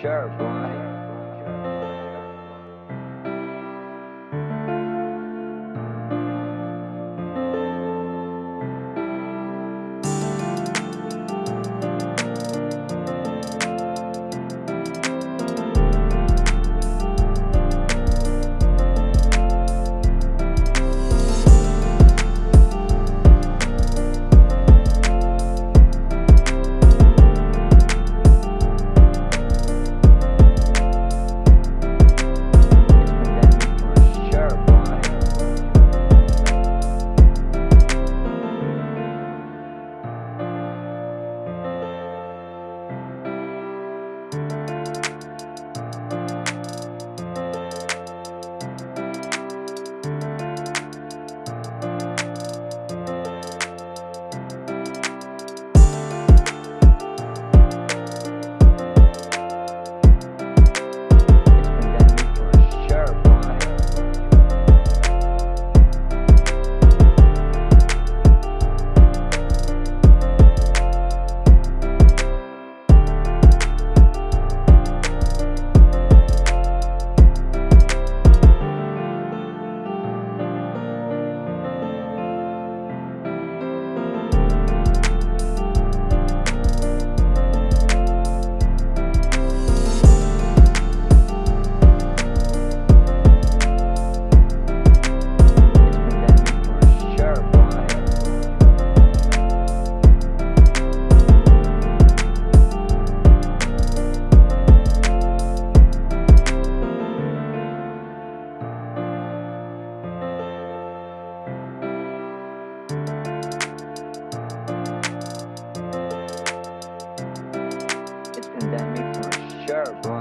sure, boy. Boy.